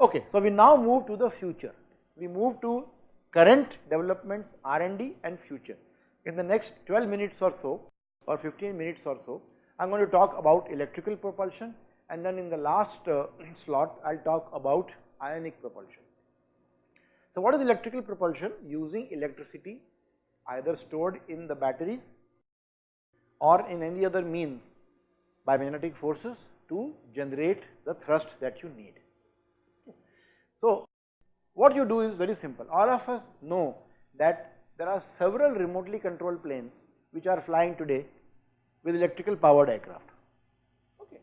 Okay, so we now move to the future. We move to current developments, R&D and future. In the next 12 minutes or so or 15 minutes or so, I am going to talk about electrical propulsion and then in the last uh, slot I will talk about ionic propulsion. So, what is electrical propulsion? Using electricity either stored in the batteries or in any other means by magnetic forces to generate the thrust that you need. So, what you do is very simple. All of us know that there are several remotely controlled planes which are flying today with electrical powered aircraft. Okay.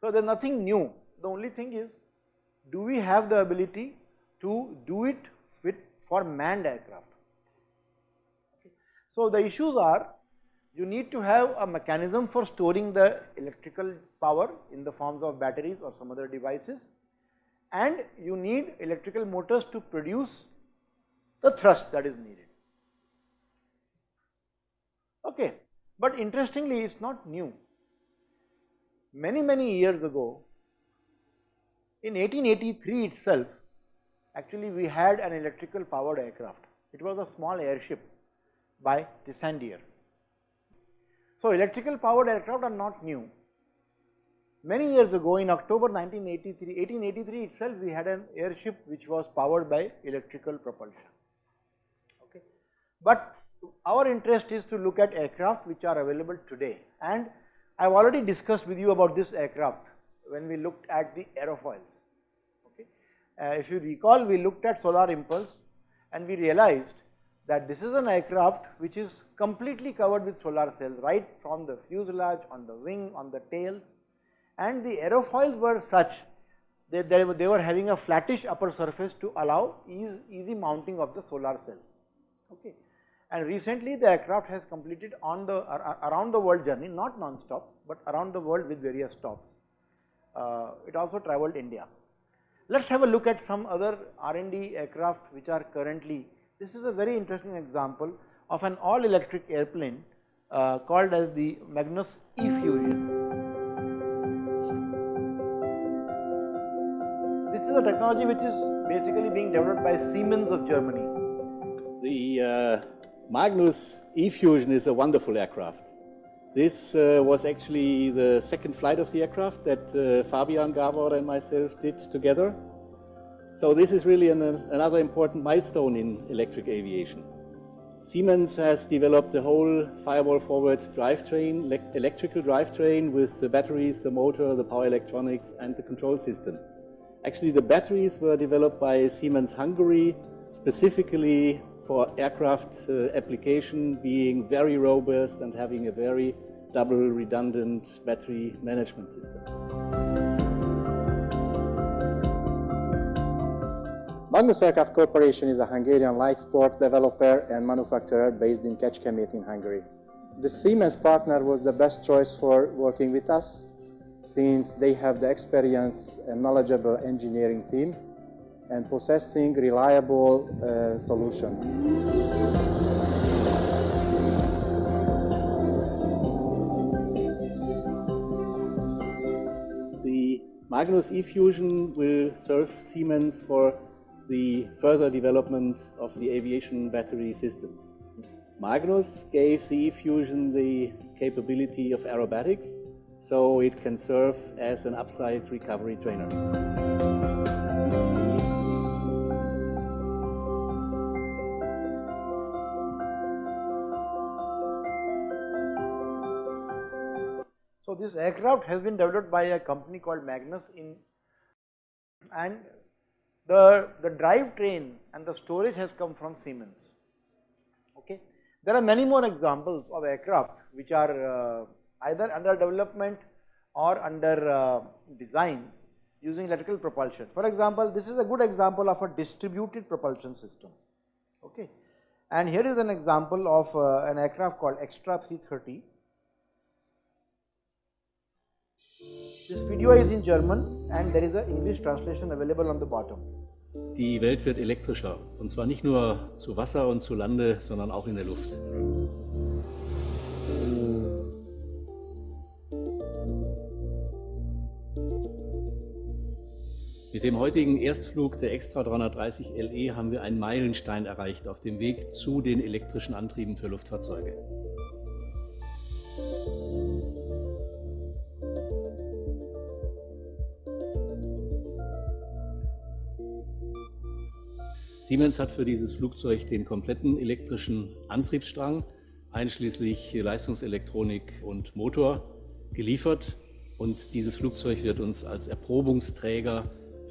So, there is nothing new. The only thing is do we have the ability to do it fit for manned aircraft. Okay. So, the issues are you need to have a mechanism for storing the electrical power in the forms of batteries or some other devices and you need electrical motors to produce the thrust that is needed. Okay. But interestingly it is not new. Many many years ago in 1883 itself actually we had an electrical powered aircraft. It was a small airship by Tissandier. So electrical powered aircraft are not new. Many years ago in October 1983, 1883 itself we had an airship which was powered by electrical propulsion. Okay. But our interest is to look at aircraft which are available today and I have already discussed with you about this aircraft when we looked at the aerofoils. Okay. Uh, if you recall we looked at solar impulse and we realized that this is an aircraft which is completely covered with solar cells right from the fuselage, on the wing, on the tails and the aerofoils were such that they, they were having a flattish upper surface to allow easy, easy mounting of the solar cells. Okay and recently the aircraft has completed on the around the world journey not non-stop but around the world with various stops. Uh, it also travelled India. Let us have a look at some other R&D aircraft which are currently, this is a very interesting example of an all electric airplane uh, called as the Magnus E-Fusion. This is a technology which is basically being developed by Siemens of Germany. The uh Magnus E-Fusion is a wonderful aircraft. This uh, was actually the second flight of the aircraft that uh, Fabian Gabor and myself did together. So this is really an, another important milestone in electric aviation. Siemens has developed the whole firewall forward drivetrain, electrical drivetrain with the batteries, the motor, the power electronics and the control system. Actually the batteries were developed by Siemens Hungary specifically for aircraft uh, application being very robust and having a very double redundant battery management system. Magnus Aircraft Corporation is a Hungarian light sport developer and manufacturer based in Kecskemét in Hungary. The Siemens partner was the best choice for working with us since they have the experience and knowledgeable engineering team and possessing reliable uh, solutions. The Magnus E-Fusion will serve Siemens for the further development of the aviation battery system. Magnus gave the E-Fusion the capability of aerobatics, so it can serve as an upside recovery trainer. So this aircraft has been developed by a company called Magnus in and the, the drive train and the storage has come from Siemens. Okay. There are many more examples of aircraft which are uh, either under development or under uh, design using electrical propulsion. For example, this is a good example of a distributed propulsion system. Okay. And here is an example of uh, an aircraft called Extra 330 This video is in German and there is an English translation available on the bottom. Die Welt wird elektrischer und zwar nicht nur zu Wasser und zu Lande, sondern auch in der Luft. Mit dem heutigen Erstflug der Extra 330 LE haben wir einen Meilenstein erreicht auf dem Weg zu den elektrischen Antrieben für Luftfahrzeuge. Siemens hat für dieses Flugzeug den kompletten elektrischen Antriebsstrang, einschließlich Leistungselektronik und Motor, geliefert. Und dieses Flugzeug wird uns als Erprobungsträger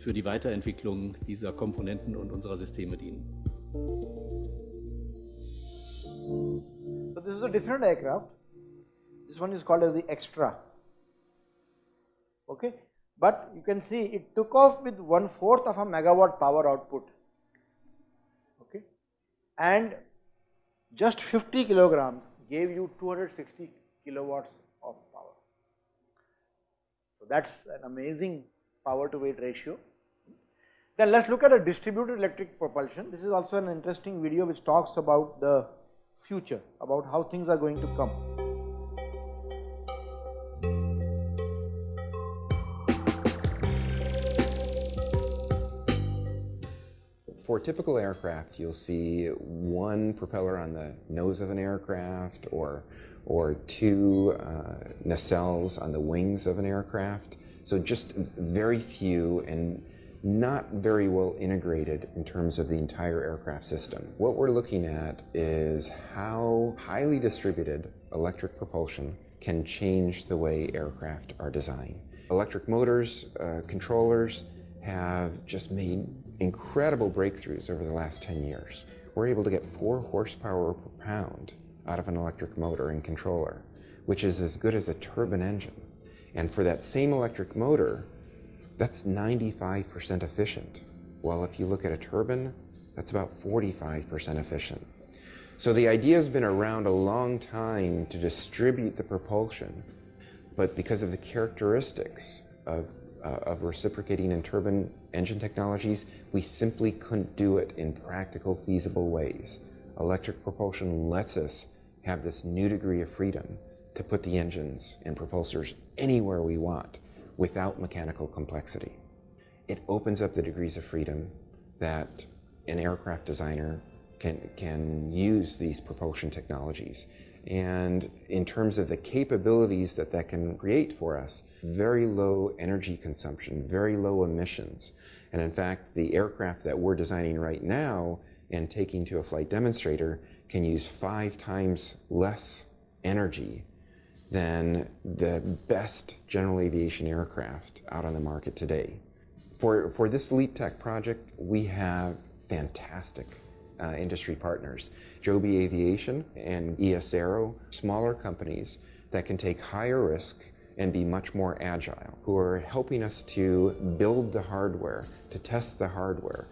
für die Weiterentwicklung dieser Komponenten und unserer Systeme dienen. So this is a different aircraft. This one is called as the extra. Okay, but you can see it took off with one fourth of a megawatt power output. Okay, and just 50 kilograms gave you 260 kilowatts of power. So that's an amazing power to weight ratio. Then let's look at a distributed electric propulsion. This is also an interesting video which talks about the future, about how things are going to come. For typical aircraft, you'll see one propeller on the nose of an aircraft or, or two uh, nacelles on the wings of an aircraft. So just very few and not very well integrated in terms of the entire aircraft system. What we're looking at is how highly distributed electric propulsion can change the way aircraft are designed. Electric motors, uh, controllers have just made incredible breakthroughs over the last 10 years. We're able to get 4 horsepower per pound out of an electric motor and controller, which is as good as a turbine engine. And for that same electric motor, that's 95% efficient. Well, if you look at a turbine, that's about 45% efficient. So the idea has been around a long time to distribute the propulsion, but because of the characteristics of, uh, of reciprocating and turbine engine technologies, we simply couldn't do it in practical, feasible ways. Electric propulsion lets us have this new degree of freedom to put the engines and propulsors anywhere we want without mechanical complexity. It opens up the degrees of freedom that an aircraft designer can, can use these propulsion technologies. And in terms of the capabilities that that can create for us, very low energy consumption, very low emissions. And in fact, the aircraft that we're designing right now and taking to a flight demonstrator can use five times less energy than the best general aviation aircraft out on the market today. For, for this Leap Tech project, we have fantastic uh, industry partners. Joby Aviation and ES Aero, smaller companies that can take higher risk and be much more agile, who are helping us to build the hardware, to test the hardware,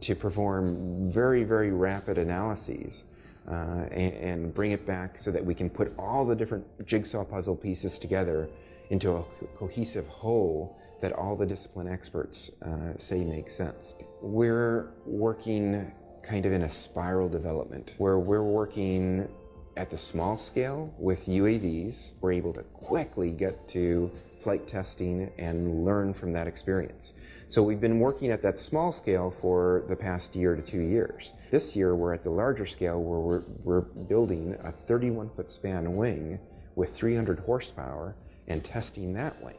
to perform very, very rapid analyses uh, and, and, bring it back so that we can put all the different jigsaw puzzle pieces together into a co cohesive whole that all the discipline experts uh, say makes sense. We're working kind of in a spiral development where we're working at the small scale with UAVs. We're able to quickly get to flight testing and learn from that experience. So we've been working at that small scale for the past year to two years. This year we're at the larger scale where we're, we're building a 31 foot span wing with 300 horsepower and testing that wing.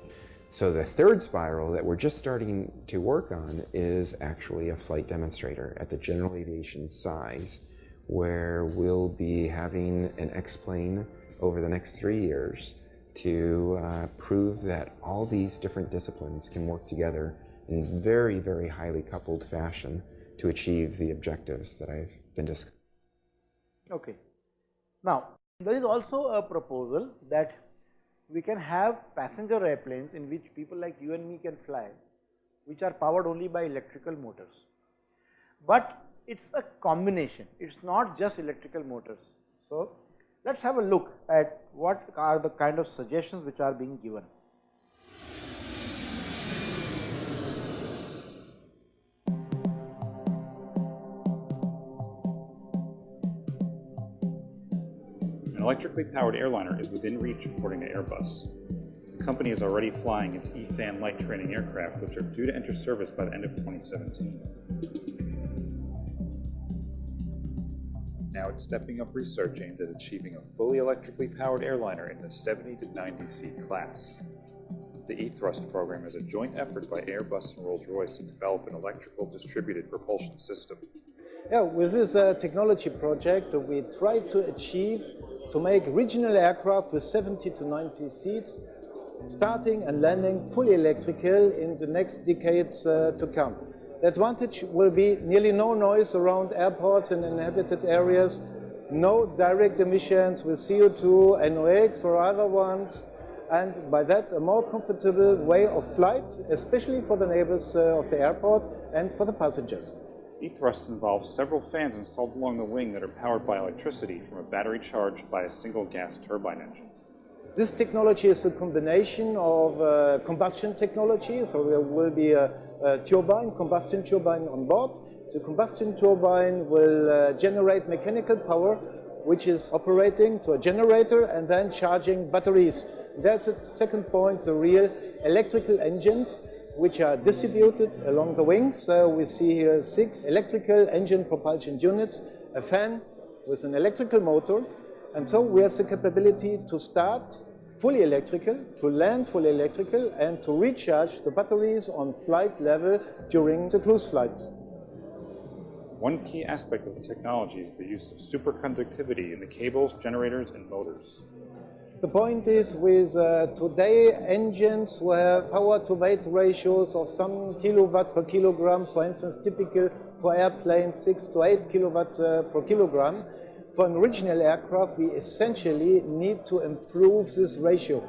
So the third spiral that we're just starting to work on is actually a flight demonstrator at the general aviation size where we'll be having an X-plane over the next three years to uh, prove that all these different disciplines can work together in very, very highly coupled fashion to achieve the objectives that I've been discussing. Okay. Now, there is also a proposal that we can have passenger airplanes in which people like you and me can fly, which are powered only by electrical motors. But it's a combination, it's not just electrical motors. So, let's have a look at what are the kind of suggestions which are being given. Electrically powered airliner is within reach according to Airbus. The company is already flying its E-Fan light training aircraft, which are due to enter service by the end of 2017. Now it's stepping up research aimed at achieving a fully electrically powered airliner in the 70 to 90 seat class. The E-Thrust program is a joint effort by Airbus and Rolls-Royce to develop an electrical distributed propulsion system. Yeah, with this uh, technology project, we try to achieve to make regional aircraft with 70 to 90 seats, starting and landing fully electrical in the next decades uh, to come. The advantage will be nearly no noise around airports and inhabited areas, no direct emissions with CO2, NOx or other ones, and by that a more comfortable way of flight, especially for the neighbors uh, of the airport and for the passengers. E-Thrust involves several fans installed along the wing that are powered by electricity from a battery charged by a single gas turbine engine. This technology is a combination of uh, combustion technology, so there will be a, a, turbine, combustion turbine on board. The combustion turbine will uh, generate mechanical power, which is operating to a generator and then charging batteries. That's the second point, the real electrical engines, which are distributed along the wings. Uh, we see here six electrical engine propulsion units, a fan with an electrical motor, and so we have the capability to start fully electrical, to land fully electrical, and to recharge the batteries on flight level during the cruise flights. One key aspect of the technology is the use of superconductivity in the cables, generators, and motors. The point is with uh, today engines who have power to weight ratios of some kilowatt per kilogram, for instance, typical for airplanes 6 to 8 kilowatt uh, per kilogram. For an original aircraft, we essentially need to improve this ratio,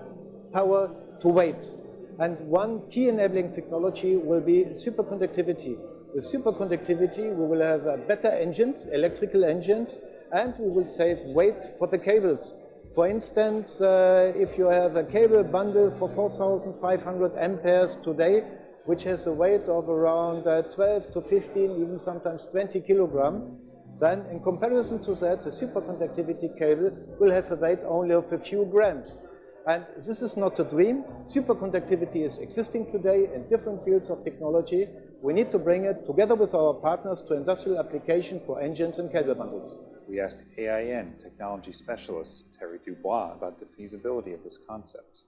power to weight. And one key enabling technology will be superconductivity. With superconductivity, we will have uh, better engines, electrical engines, and we will save weight for the cables. For instance, uh, if you have a cable bundle for 4,500 amperes today, which has a weight of around uh, 12 to 15, even sometimes 20 kilogram, then in comparison to that, the superconductivity cable will have a weight only of a few grams. And this is not a dream. Superconductivity is existing today in different fields of technology. We need to bring it together with our partners to industrial application for engines and cable bundles. We asked AIN technology specialist Thierry Dubois about the feasibility of this concept.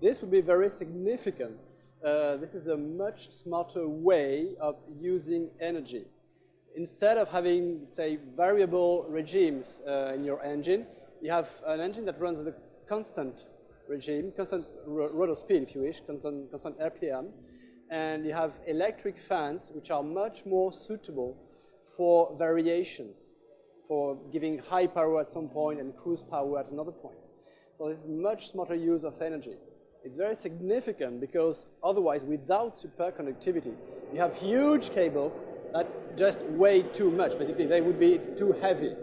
This would be very significant. Uh, this is a much smarter way of using energy. Instead of having, say, variable regimes uh, in your engine, you have an engine that runs at a constant regime, constant rotor speed, if you wish, constant, constant RPM, and you have electric fans, which are much more suitable for variations, for giving high power at some point and cruise power at another point. So it's much smarter use of energy. It's very significant because otherwise, without superconductivity, you have huge cables that just weigh too much. Basically, they would be too heavy.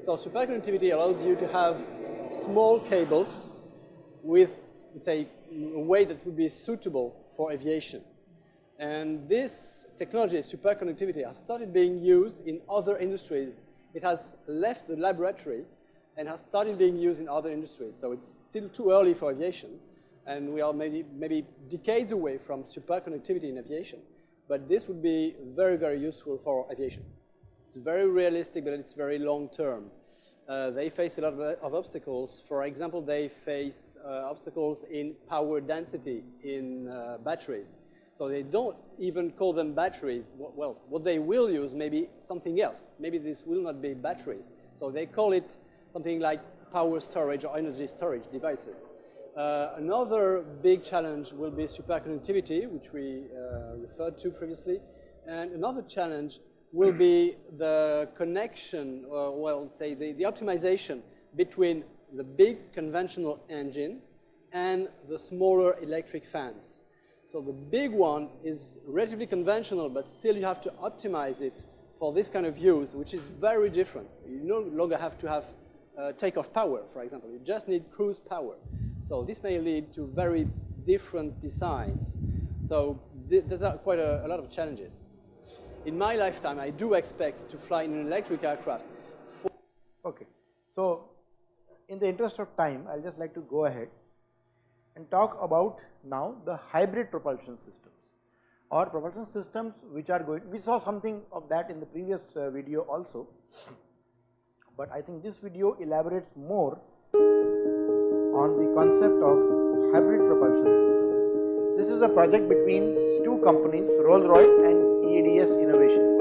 So superconductivity allows you to have small cables with, let's say, a weight that would be suitable for aviation. And this technology, superconductivity, has started being used in other industries. It has left the laboratory and has started being used in other industries. So it's still too early for aviation, and we are maybe, maybe decades away from superconductivity in aviation. But this would be very, very useful for aviation. It's very realistic, but it's very long term. Uh, they face a lot of, of, obstacles. For example, they face uh, obstacles in power density in uh, batteries. So they don't even call them batteries. Well, what they will use may be something else. Maybe this will not be batteries. So they call it something like power storage or energy storage devices. Uh, another big challenge will be superconductivity, which we uh, referred to previously. And another challenge will be the connection, or well, say the, the optimization between the big conventional engine and the smaller electric fans. So the big one is relatively conventional, but still you have to optimize it for this kind of use, which is very different. You no longer have to have uh, takeoff power, for example. You just need cruise power. So this may lead to very different designs. So th there's quite a, a lot of challenges. In my lifetime, I do expect to fly in an electric aircraft. okay. So in the interest of time, I'll just like to go ahead and talk about now the hybrid propulsion systems or propulsion systems which are going, we saw something of that in the previous uh, video also, but I think this video elaborates more on the concept of hybrid propulsion system. This is a project between two companies Rolls-Royce and EADS Innovation.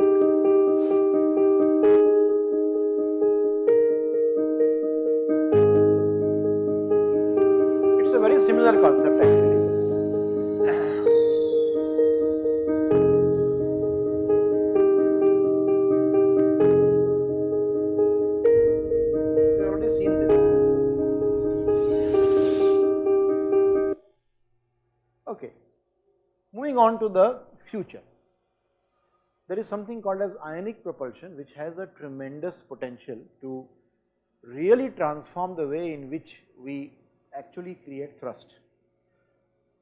Similar concept actually. We've already seen this. Okay, moving on to the future. There is something called as ionic propulsion which has a tremendous potential to really transform the way in which we actually create thrust.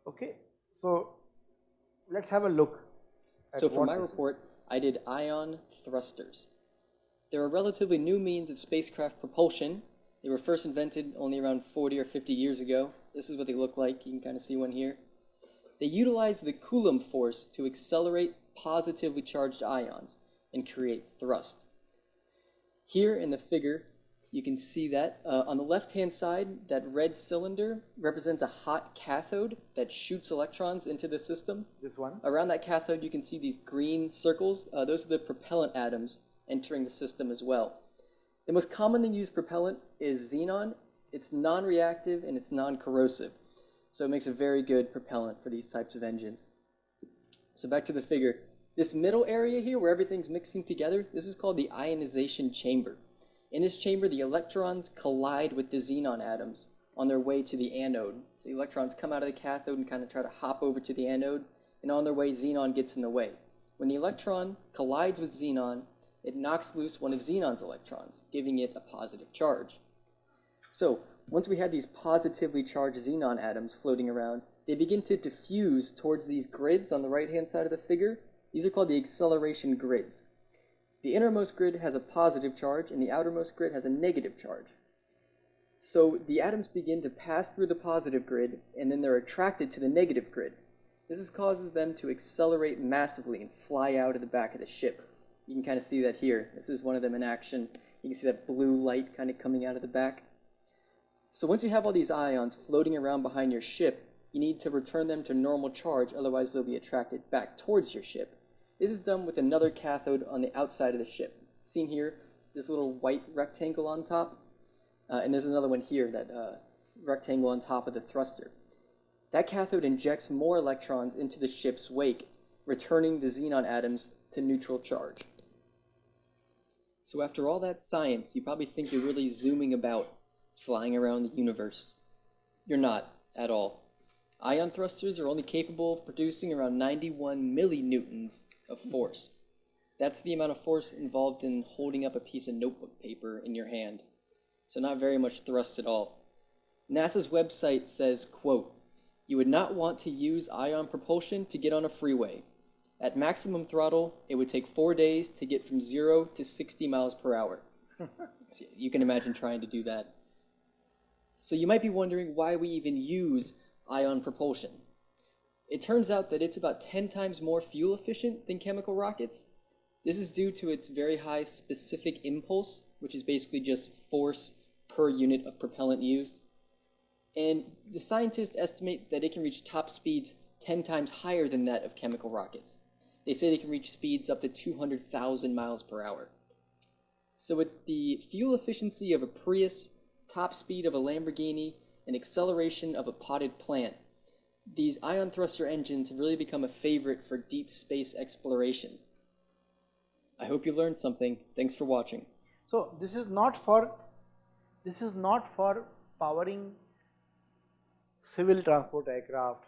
Okay, so let's have a look. at So for my report, I did ion thrusters. They're a relatively new means of spacecraft propulsion. They were first invented only around 40 or 50 years ago. This is what they look like. You can kind of see one here. They utilize the Coulomb force to accelerate positively charged ions and create thrust. Here in the figure, you can see that uh, on the left-hand side, that red cylinder represents a hot cathode that shoots electrons into the system. This one. Around that cathode, you can see these green circles. Uh, those are the propellant atoms entering the system as well. The most commonly used propellant is xenon. It's non-reactive and it's non-corrosive. So it makes a very good propellant for these types of engines. So back to the figure. This middle area here where everything's mixing together, this is called the ionization chamber. In this chamber, the electrons collide with the xenon atoms on their way to the anode. So the electrons come out of the cathode and kind of try to hop over to the anode, and on their way, xenon gets in the way. When the electron collides with xenon, it knocks loose one of xenon's electrons, giving it a positive charge. So, once we have these positively charged xenon atoms floating around, they begin to diffuse towards these grids on the right-hand side of the figure. These are called the acceleration grids. The innermost grid has a positive charge, and the outermost grid has a negative charge. So the atoms begin to pass through the positive grid, and then they're attracted to the negative grid. This is causes them to accelerate massively and fly out of the back of the ship. You can kind of see that here. This is one of them in action. You can see that blue light kind of coming out of the back. So once you have all these ions floating around behind your ship, you need to return them to normal charge, otherwise they'll be attracted back towards your ship. This is done with another cathode on the outside of the ship. Seen here, this little white rectangle on top, uh, and there's another one here, that uh, rectangle on top of the thruster. That cathode injects more electrons into the ship's wake, returning the xenon atoms to neutral charge. So after all that science, you probably think you're really zooming about, flying around the universe. You're not, at all. Ion thrusters are only capable of producing around 91 millinewtons of force. That's the amount of force involved in holding up a piece of notebook paper in your hand. So not very much thrust at all. NASA's website says, quote, you would not want to use ion propulsion to get on a freeway. At maximum throttle, it would take four days to get from zero to 60 miles per hour. So you can imagine trying to do that. So you might be wondering why we even use ion propulsion. It turns out that it's about 10 times more fuel efficient than chemical rockets. This is due to its very high specific impulse, which is basically just force per unit of propellant used. And the scientists estimate that it can reach top speeds 10 times higher than that of chemical rockets. They say they can reach speeds up to 200,000 miles per hour. So with the fuel efficiency of a Prius, top speed of a Lamborghini, and acceleration of a potted plant, these ion thruster engines have really become a favorite for deep space exploration. I hope you learned something. Thanks for watching. So this is not for this is not for powering civil transport aircraft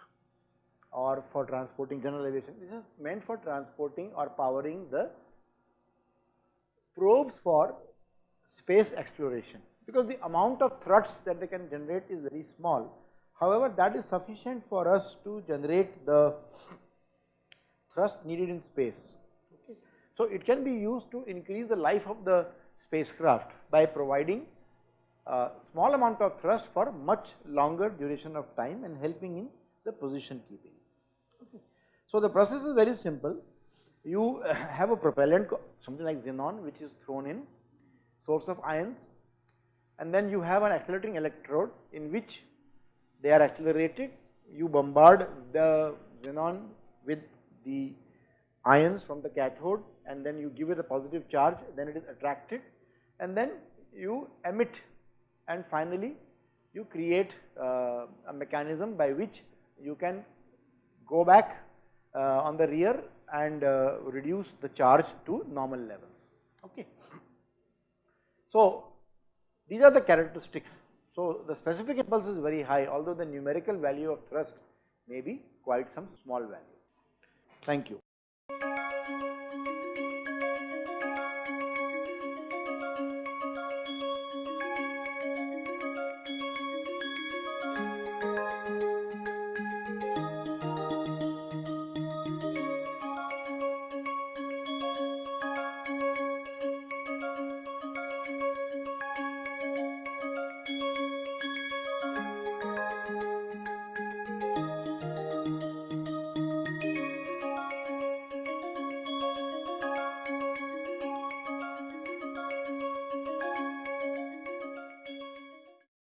or for transporting general aviation. This is meant for transporting or powering the probes for space exploration because the amount of thrusts that they can generate is very small. However, that is sufficient for us to generate the thrust needed in space. Okay. So, it can be used to increase the life of the spacecraft by providing uh, small amount of thrust for much longer duration of time and helping in the position keeping. Okay. So, the process is very simple. You have a propellant something like xenon which is thrown in source of ions and then you have an accelerating electrode in which they are accelerated you bombard the xenon with the ions from the cathode and then you give it a positive charge then it is attracted and then you emit and finally you create uh, a mechanism by which you can go back uh, on the rear and uh, reduce the charge to normal levels. Okay. So, these are the characteristics. So, the specific impulse is very high although the numerical value of thrust may be quite some small value. Thank you.